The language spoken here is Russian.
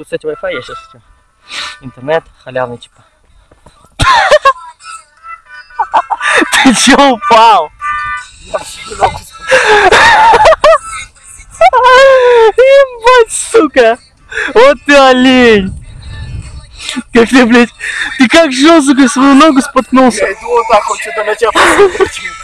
Тут, кстати, Wi-Fi есть сейчас. Интернет халявный, типа. Ты че упал? Ебать, сука! Вот ты олень! Как ты, блядь, ты как жёл, сука, свою ногу споткнулся? Я иду вот так, вот что-то на тебя посмотрит. Типа.